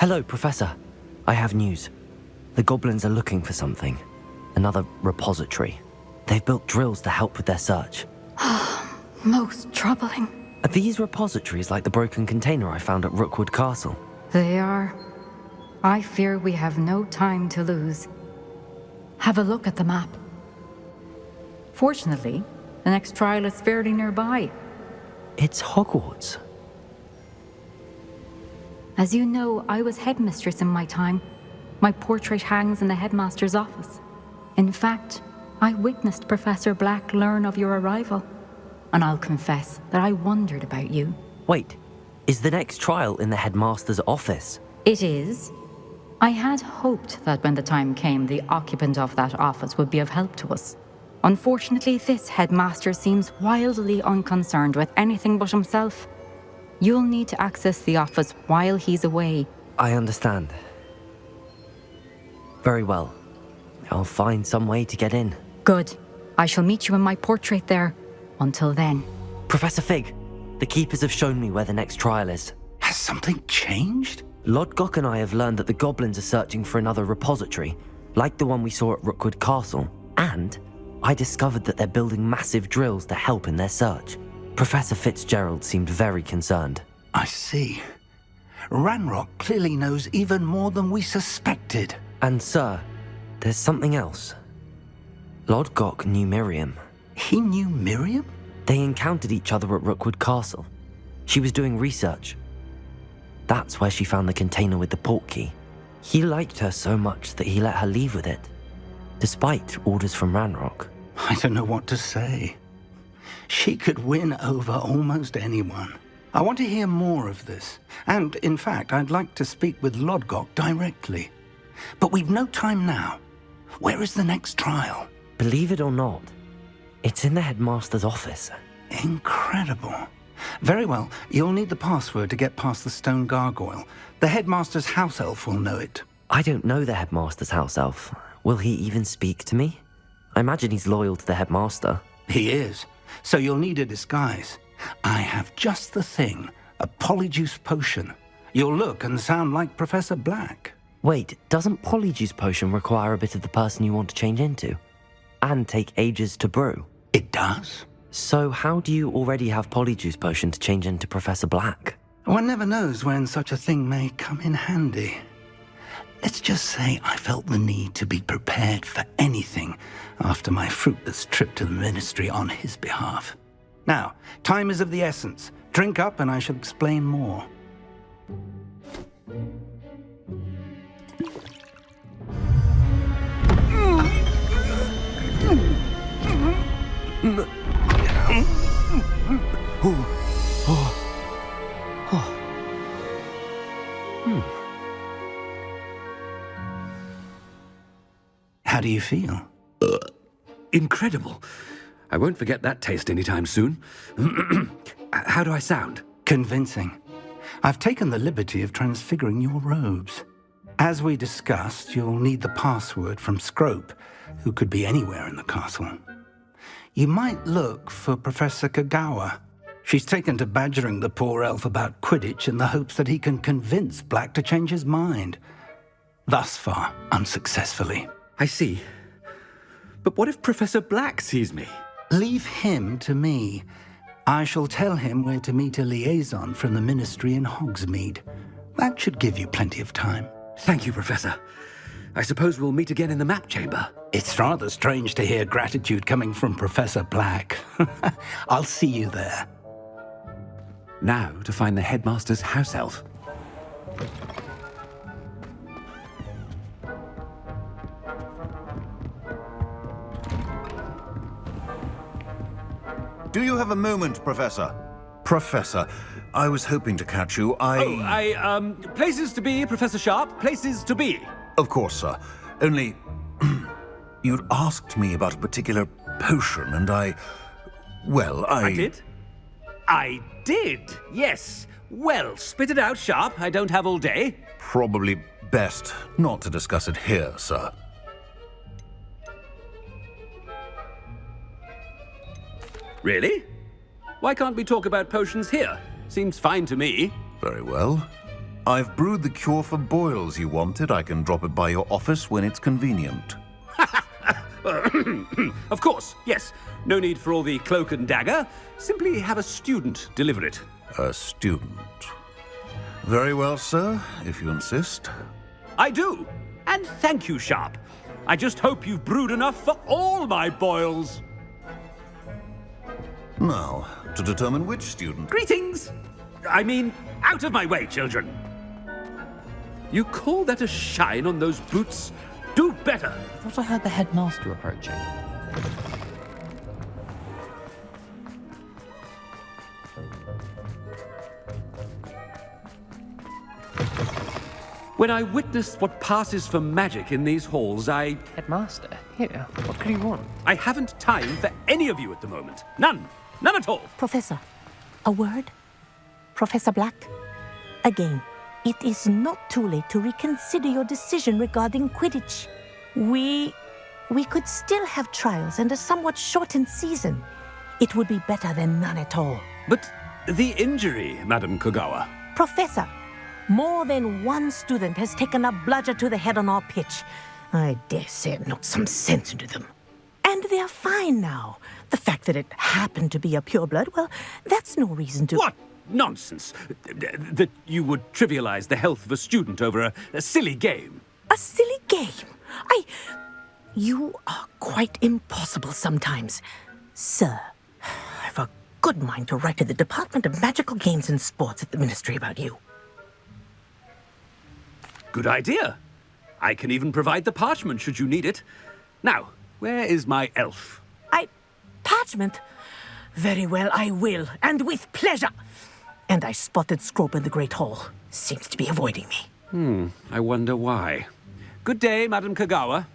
Hello, Professor. I have news. The goblins are looking for something. Another repository. They've built drills to help with their search. Most troubling. Are these repositories like the broken container I found at Rookwood Castle? They are. I fear we have no time to lose. Have a look at the map. Fortunately, the next trial is fairly nearby. It's Hogwarts. As you know, I was headmistress in my time. My portrait hangs in the headmaster's office. In fact, I witnessed Professor Black learn of your arrival. And I'll confess that I wondered about you. Wait, is the next trial in the headmaster's office? It is. I had hoped that when the time came, the occupant of that office would be of help to us. Unfortunately, this headmaster seems wildly unconcerned with anything but himself. You'll need to access the office while he's away. I understand. Very well. I'll find some way to get in. Good. I shall meet you in my portrait there. Until then. Professor Fig, the Keepers have shown me where the next trial is. Has something changed? Lodgok and I have learned that the goblins are searching for another repository, like the one we saw at Rookwood Castle. And I discovered that they're building massive drills to help in their search. Professor Fitzgerald seemed very concerned. I see. Ranrock clearly knows even more than we suspected. And sir, there's something else. Lodgok knew Miriam. He knew Miriam? They encountered each other at Rookwood Castle. She was doing research. That's where she found the container with the portkey. He liked her so much that he let her leave with it, despite orders from Ranrock. I don't know what to say. She could win over almost anyone. I want to hear more of this. And, in fact, I'd like to speak with Lodgok directly. But we've no time now. Where is the next trial? Believe it or not, it's in the headmaster's office. Incredible. Very well, you'll need the password to get past the stone gargoyle. The headmaster's house elf will know it. I don't know the headmaster's house elf. Will he even speak to me? I imagine he's loyal to the headmaster. He is. So you'll need a disguise. I have just the thing. A polyjuice potion. You'll look and sound like Professor Black. Wait, doesn't Polyjuice Potion require a bit of the person you want to change into? And take ages to brew? It does? So how do you already have Polyjuice Potion to change into Professor Black? One never knows when such a thing may come in handy. Let's just say I felt the need to be prepared for anything after my fruitless trip to the ministry on his behalf. Now, time is of the essence. Drink up and I shall explain more. Mm. Mm. Mm. Do you feel? Uh, incredible. I won't forget that taste anytime soon. How do I sound? Convincing. I've taken the liberty of transfiguring your robes. As we discussed, you'll need the password from Scrope, who could be anywhere in the castle. You might look for Professor Kogawa. She's taken to badgering the poor elf about Quidditch in the hopes that he can convince Black to change his mind. Thus far, unsuccessfully. I see. But what if Professor Black sees me? Leave him to me. I shall tell him where to meet a liaison from the Ministry in Hogsmeade. That should give you plenty of time. Thank you, Professor. I suppose we'll meet again in the map chamber. It's rather strange to hear gratitude coming from Professor Black. I'll see you there. Now to find the headmaster's house elf. Do you have a moment, Professor? Professor, I was hoping to catch you. I... Oh, I, um, places to be, Professor Sharp. Places to be. Of course, sir. Only... you'd asked me about a particular potion, and I... Well, I... I did? I did, yes. Well, spit it out, Sharp. I don't have all day. Probably best not to discuss it here, sir. Really? Why can't we talk about potions here? Seems fine to me. Very well. I've brewed the cure for boils you wanted. I can drop it by your office when it's convenient. of course, yes. No need for all the cloak and dagger. Simply have a student deliver it. A student. Very well, sir, if you insist. I do. And thank you, Sharp. I just hope you've brewed enough for all my boils. Now, to determine which student... Greetings! I mean, out of my way, children. You call that a shine on those boots? Do better! I thought I heard the headmaster approaching. When I witness what passes for magic in these halls, I... Headmaster, here, what could you want? I haven't time for any of you at the moment. None. None at all. Professor, a word? Professor Black? Again, it is not too late to reconsider your decision regarding Quidditch. We... we could still have trials and a somewhat shortened season. It would be better than none at all. But the injury, Madam Kogawa. Professor, more than one student has taken a bludger to the head on our pitch. I dare say it knocked some sense into them. And they're fine now. The fact that it happened to be a pureblood, well, that's no reason to... What nonsense! That you would trivialize the health of a student over a, a silly game. A silly game? I... You are quite impossible sometimes. Sir, I've a good mind to write to the Department of Magical Games and Sports at the Ministry about you. Good idea. I can even provide the parchment should you need it. Now, where is my elf? Very well, I will, and with pleasure. And I spotted Scrope in the Great Hall. Seems to be avoiding me. Hmm, I wonder why. Good day, Madam Kogawa.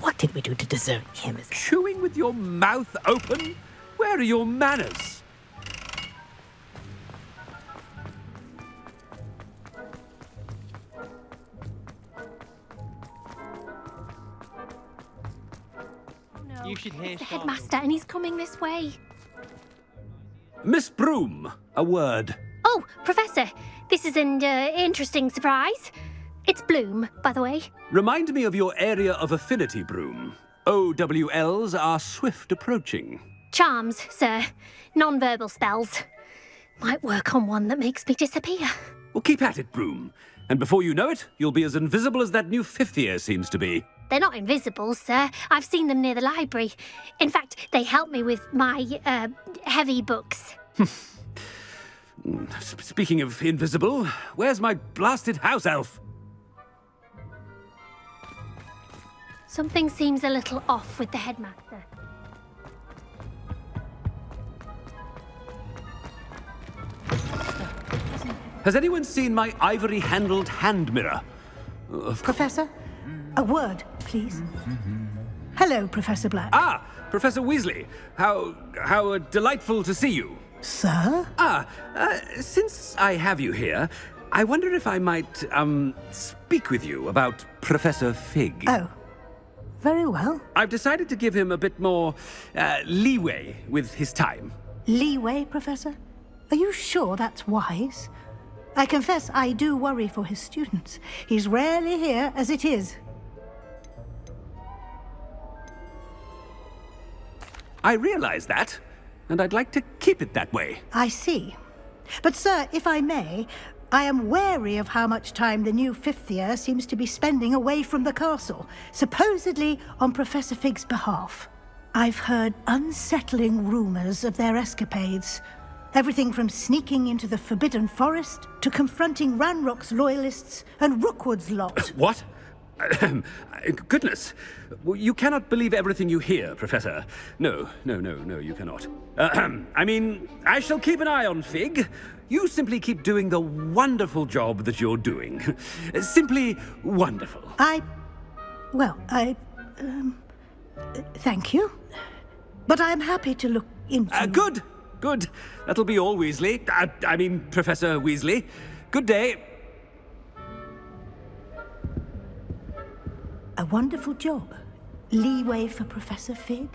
What did we do to deserve him. Chewing with your mouth open? Where are your manners? You should hear the headmaster, and he's coming this way. Miss Broom, a word. Oh, Professor, this is an uh, interesting surprise. It's Bloom, by the way. Remind me of your area of affinity, Broom. OWLs are swift approaching. Charms, sir. Non-verbal spells. Might work on one that makes me disappear. Well, keep at it, Broom. And before you know it, you'll be as invisible as that new fifth year seems to be. They're not invisible, sir. I've seen them near the library. In fact, they help me with my, uh, heavy books. Speaking of invisible, where's my blasted house elf? Something seems a little off with the headmaster. Has anyone seen my ivory-handled hand mirror? Professor, a word, please. Hello, Professor Black. Ah, Professor Weasley. How how delightful to see you. Sir? Ah, uh, since I have you here, I wonder if I might um speak with you about Professor Fig. Oh, very well. I've decided to give him a bit more uh, leeway with his time. Leeway, Professor? Are you sure that's wise? I confess I do worry for his students. He's rarely here as it is. I realize that, and I'd like to keep it that way. I see. But, sir, if I may, I am wary of how much time the new fifth year seems to be spending away from the castle, supposedly on Professor Fig's behalf. I've heard unsettling rumors of their escapades. Everything from sneaking into the Forbidden Forest to confronting Ranrock's loyalists and Rookwood's lot. What? Goodness. You cannot believe everything you hear, Professor. No, no, no, no, you cannot. I mean, I shall keep an eye on Fig. You simply keep doing the wonderful job that you're doing. simply wonderful. I... well, I... Um, thank you. But I'm happy to look into... Uh, good, good. That'll be all, Weasley. Uh, I mean, Professor Weasley. Good day. A wonderful job. Leeway for Professor Fig.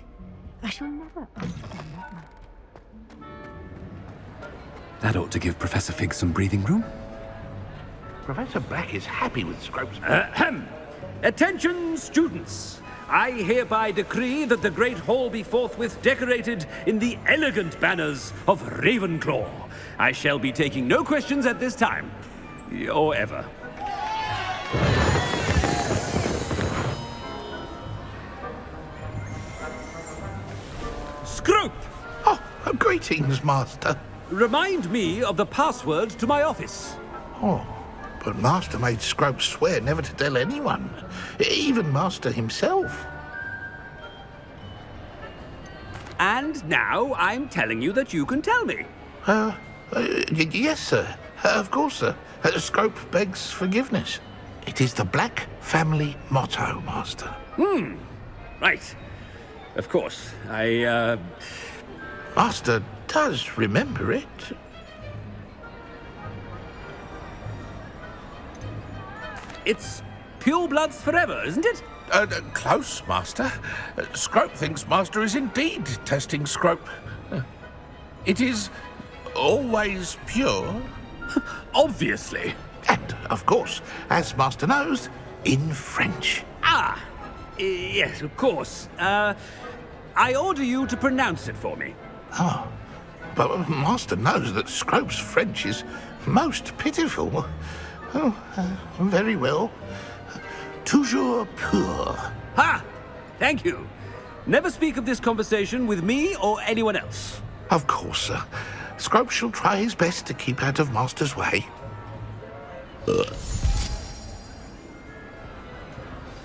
I shall never understand that That ought to give Professor Fig some breathing room. Professor Black is happy with Scrope's... Uh, ahem. Attention, students! I hereby decree that the Great Hall be forthwith decorated in the elegant banners of Ravenclaw. I shall be taking no questions at this time. Or ever. Scrope! Oh, greetings, Master. Remind me of the password to my office. Oh, but Master made Scrope swear never to tell anyone, even Master himself. And now I'm telling you that you can tell me. Uh, uh yes, sir. Uh, of course, sir. Uh, Scrope begs forgiveness. It is the Black family motto, Master. Hmm. Right. Of course. I, uh... Master does remember it. It's pure bloods forever, isn't it? Uh, close, Master. Uh, Scrope thinks Master is indeed testing Scrope. Uh, it is always pure. Obviously. And, of course, as Master knows, in French. Ah, yes, of course. Uh, I order you to pronounce it for me. Oh, but Master knows that Scrope's French is most pitiful. Oh, uh, very well. Toujours pur. Ha! Thank you. Never speak of this conversation with me or anyone else. Of course, sir. Scrope shall try his best to keep out of Master's way.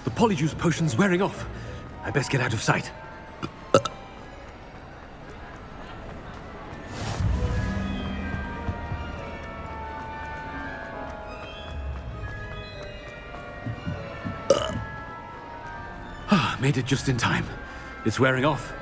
The polyjuice potion's wearing off. I best get out of sight. Ah, made it just in time. It's wearing off.